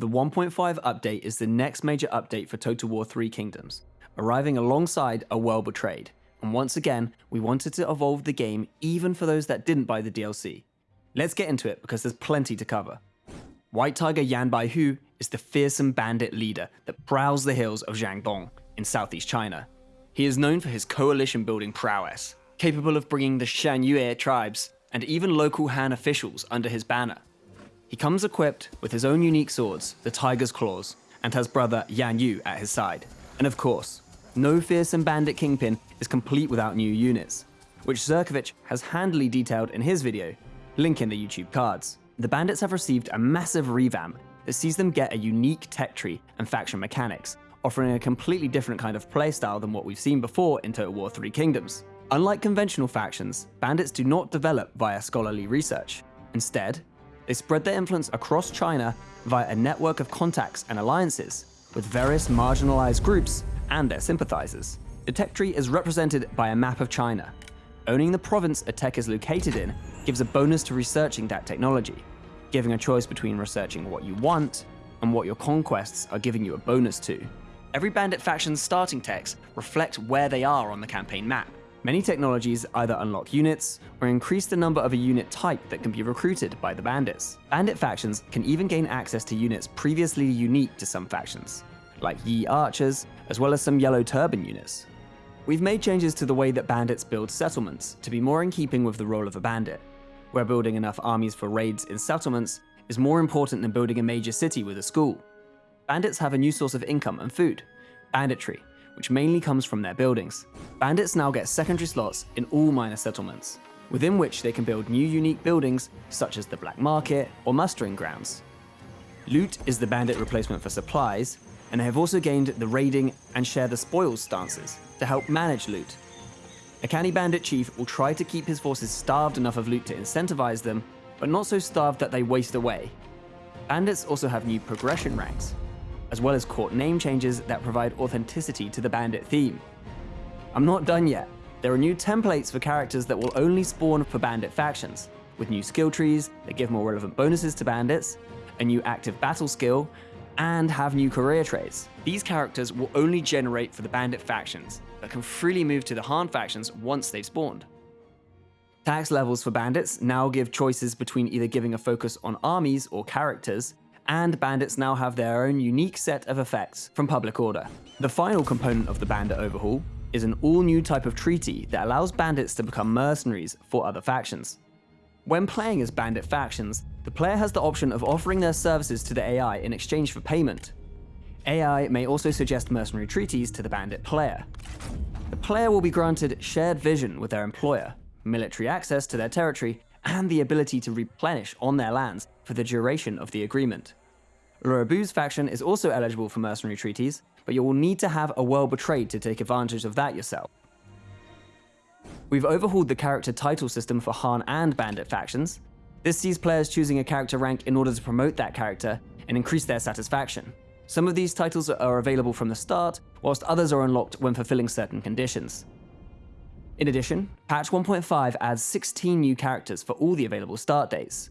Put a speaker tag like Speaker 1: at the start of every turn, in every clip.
Speaker 1: The 1.5 update is the next major update for Total War 3 Kingdoms, arriving alongside A World Betrayed, and once again, we wanted to evolve the game even for those that didn't buy the DLC. Let's get into it because there's plenty to cover. White Tiger Yan Baihu is the fearsome bandit leader that prowls the hills of Jiangdong in southeast China. He is known for his coalition building prowess, capable of bringing the Shan Yue tribes and even local Han officials under his banner. He comes equipped with his own unique swords, the Tiger's Claws, and has brother Yan Yu at his side. And of course, no fearsome bandit kingpin is complete without new units, which Zerkovich has handily detailed in his video, link in the YouTube cards. The bandits have received a massive revamp that sees them get a unique tech tree and faction mechanics, offering a completely different kind of playstyle than what we've seen before in Total War 3 Kingdoms. Unlike conventional factions, bandits do not develop via scholarly research. Instead, they spread their influence across China via a network of contacts and alliances with various marginalized groups and their sympathizers. The tech tree is represented by a map of China. Owning the province a tech is located in gives a bonus to researching that technology, giving a choice between researching what you want and what your conquests are giving you a bonus to. Every bandit faction's starting techs reflect where they are on the campaign map, Many technologies either unlock units or increase the number of a unit type that can be recruited by the bandits. Bandit factions can even gain access to units previously unique to some factions, like Yi archers, as well as some yellow turban units. We've made changes to the way that bandits build settlements to be more in keeping with the role of a bandit, where building enough armies for raids in settlements is more important than building a major city with a school. Bandits have a new source of income and food, banditry, which mainly comes from their buildings. Bandits now get secondary slots in all minor settlements, within which they can build new unique buildings such as the Black Market or Mustering Grounds. Loot is the bandit replacement for supplies, and they have also gained the raiding and share the spoils stances to help manage loot. A canny bandit chief will try to keep his forces starved enough of loot to incentivize them, but not so starved that they waste away. Bandits also have new progression ranks, as well as court name changes that provide authenticity to the bandit theme. I'm not done yet. There are new templates for characters that will only spawn for bandit factions, with new skill trees that give more relevant bonuses to bandits, a new active battle skill, and have new career traits. These characters will only generate for the bandit factions, but can freely move to the Han factions once they've spawned. Tax levels for bandits now give choices between either giving a focus on armies or characters, and bandits now have their own unique set of effects from Public Order. The final component of the bandit overhaul is an all-new type of treaty that allows bandits to become mercenaries for other factions. When playing as bandit factions, the player has the option of offering their services to the AI in exchange for payment. AI may also suggest mercenary treaties to the bandit player. The player will be granted shared vision with their employer, military access to their territory, and the ability to replenish on their lands for the duration of the agreement. Lu Bu's faction is also eligible for mercenary treaties, but you will need to have a world betrayed to take advantage of that yourself. We've overhauled the character title system for Han and Bandit factions. This sees players choosing a character rank in order to promote that character and increase their satisfaction. Some of these titles are available from the start, whilst others are unlocked when fulfilling certain conditions. In addition, patch 1.5 adds 16 new characters for all the available start dates.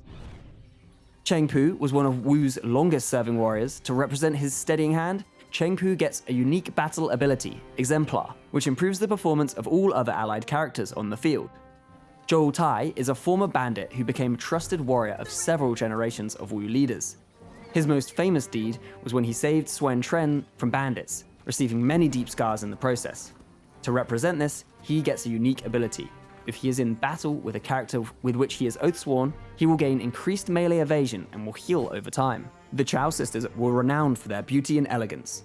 Speaker 1: Cheng Pu was one of Wu's longest serving warriors. To represent his steadying hand, Cheng Pu gets a unique battle ability, Exemplar, which improves the performance of all other allied characters on the field. Zhou Tai is a former bandit who became a trusted warrior of several generations of Wu leaders. His most famous deed was when he saved Sun Quan from bandits, receiving many deep scars in the process. To represent this, he gets a unique ability, if he is in battle with a character with which he is oath-sworn, he will gain increased melee evasion and will heal over time. The Qiao sisters were renowned for their beauty and elegance.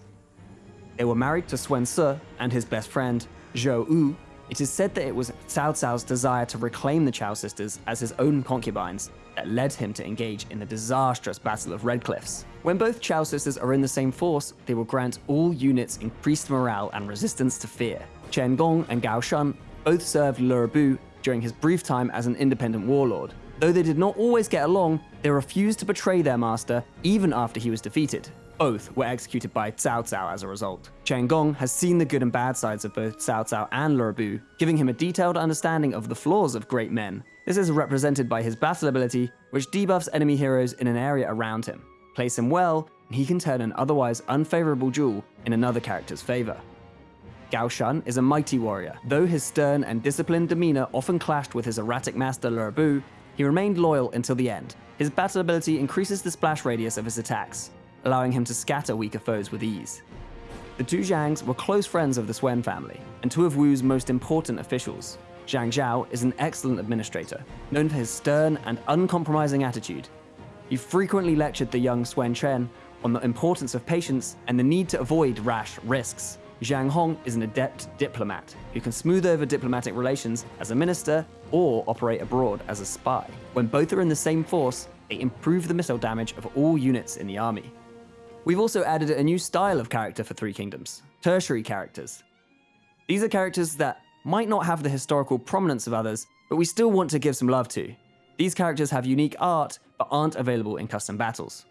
Speaker 1: They were married to Sun Ce and his best friend, Zhou Yu. It is said that it was Cao Cao's desire to reclaim the Qiao sisters as his own concubines that led him to engage in the disastrous Battle of Red Cliffs. When both Qiao sisters are in the same force, they will grant all units increased morale and resistance to fear. Chen Gong and Gao Shun both served Lu Bu during his brief time as an independent warlord. Though they did not always get along, they refused to betray their master even after he was defeated. Both were executed by Cao Cao as a result. Chen Gong has seen the good and bad sides of both Cao Cao and Lu Bu, giving him a detailed understanding of the flaws of great men. This is represented by his battle ability, which debuffs enemy heroes in an area around him. Place him well, and he can turn an otherwise unfavorable duel in another character's favor. Gao Shun is a mighty warrior. Though his stern and disciplined demeanor often clashed with his erratic master Lu Bu, he remained loyal until the end. His battle ability increases the splash radius of his attacks, allowing him to scatter weaker foes with ease. The two Zhangs were close friends of the Sun family, and two of Wu's most important officials. Zhang Zhao is an excellent administrator, known for his stern and uncompromising attitude. He frequently lectured the young Sun Ce on the importance of patience and the need to avoid rash risks. Zhang Hong is an adept diplomat who can smooth over diplomatic relations as a minister or operate abroad as a spy. When both are in the same force, they improve the missile damage of all units in the army. We've also added a new style of character for Three Kingdoms, tertiary characters. These are characters that might not have the historical prominence of others, but we still want to give some love to. These characters have unique art, but aren't available in custom battles.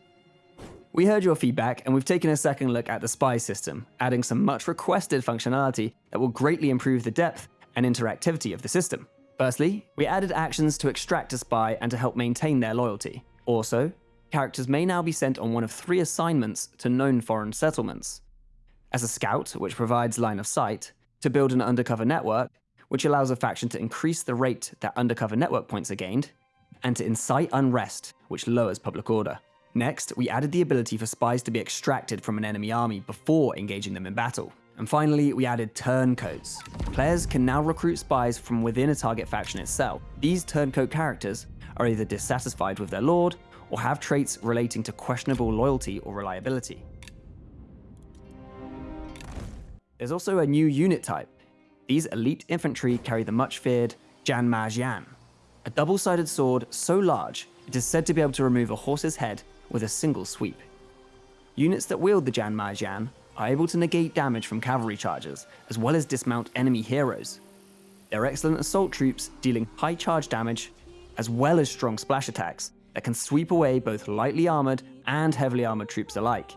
Speaker 1: We heard your feedback and we've taken a second look at the spy system, adding some much requested functionality that will greatly improve the depth and interactivity of the system. Firstly, we added actions to extract a spy and to help maintain their loyalty. Also, characters may now be sent on one of three assignments to known foreign settlements. As a scout, which provides line of sight, to build an undercover network, which allows a faction to increase the rate that undercover network points are gained, and to incite unrest, which lowers public order. Next, we added the ability for spies to be extracted from an enemy army before engaging them in battle. And finally, we added turncoats. Players can now recruit spies from within a target faction itself. These turncoat characters are either dissatisfied with their lord, or have traits relating to questionable loyalty or reliability. There's also a new unit type. These elite infantry carry the much feared Zhan Ma Jian, a double-sided sword so large it is said to be able to remove a horse's head with a single sweep. Units that wield the Zhan Ma Jian are able to negate damage from cavalry charges, as well as dismount enemy heroes. They're excellent assault troops, dealing high charge damage, as well as strong splash attacks that can sweep away both lightly armored and heavily armored troops alike.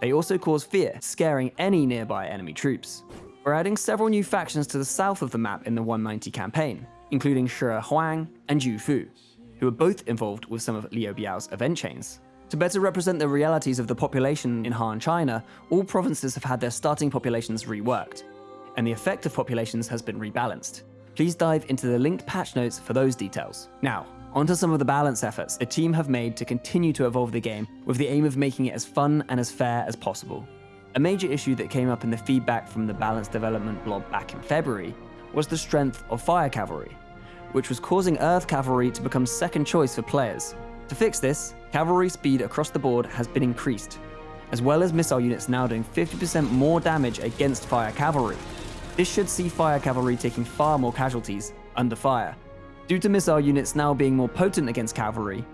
Speaker 1: They also cause fear, scaring any nearby enemy troops. We're adding several new factions to the south of the map in the 190 campaign, including Shi Huang and Yu Fu, who are both involved with some of Liu Biao's event chains. To better represent the realities of the population in Han China, all provinces have had their starting populations reworked, and the effect of populations has been rebalanced. Please dive into the linked patch notes for those details. Now, onto some of the balance efforts the team have made to continue to evolve the game with the aim of making it as fun and as fair as possible. A major issue that came up in the feedback from the balance development blog back in February was the strength of fire cavalry, which was causing earth cavalry to become second choice for players. To fix this, cavalry speed across the board has been increased, as well as missile units now doing 50% more damage against fire cavalry. This should see fire cavalry taking far more casualties under fire. Due to missile units now being more potent against cavalry,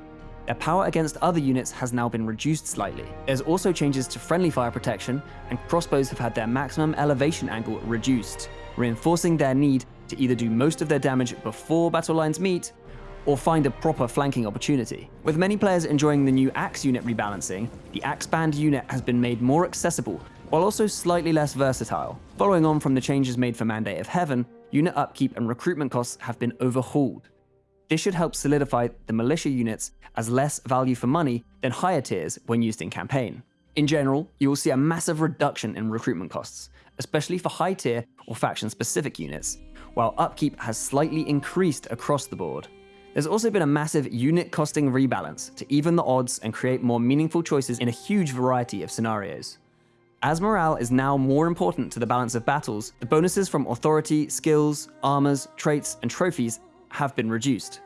Speaker 1: their power against other units has now been reduced slightly. There's also changes to friendly fire protection, and crossbows have had their maximum elevation angle reduced, reinforcing their need to either do most of their damage before battle lines meet, or find a proper flanking opportunity. With many players enjoying the new Axe unit rebalancing, the Axe Band unit has been made more accessible, while also slightly less versatile. Following on from the changes made for Mandate of Heaven, unit upkeep and recruitment costs have been overhauled. This should help solidify the militia units as less value for money than higher tiers when used in campaign. In general, you will see a massive reduction in recruitment costs, especially for high tier or faction specific units, while upkeep has slightly increased across the board. There's also been a massive unit costing rebalance to even the odds and create more meaningful choices in a huge variety of scenarios. As morale is now more important to the balance of battles, the bonuses from authority, skills, armors, traits, and trophies have been reduced.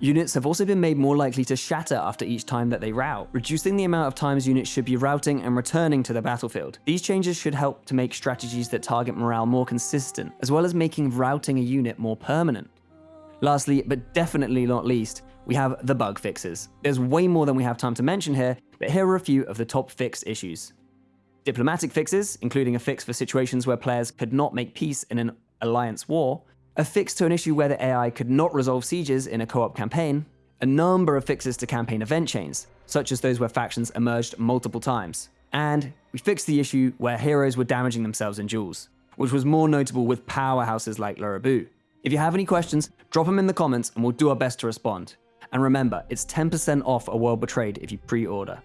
Speaker 1: Units have also been made more likely to shatter after each time that they rout, reducing the amount of times units should be routing and returning to the battlefield. These changes should help to make strategies that target morale more consistent, as well as making routing a unit more permanent. Lastly, but definitely not least, we have the bug fixes. There's way more than we have time to mention here, but here are a few of the top fix issues. Diplomatic fixes, including a fix for situations where players could not make peace in an alliance war, a fix to an issue where the AI could not resolve sieges in a co-op campaign, a number of fixes to campaign event chains, such as those where factions emerged multiple times, and we fixed the issue where heroes were damaging themselves in duels, which was more notable with powerhouses like Lu Bu. If you have any questions, drop them in the comments and we'll do our best to respond. And remember, it's 10% off a World Betrayed if you pre-order.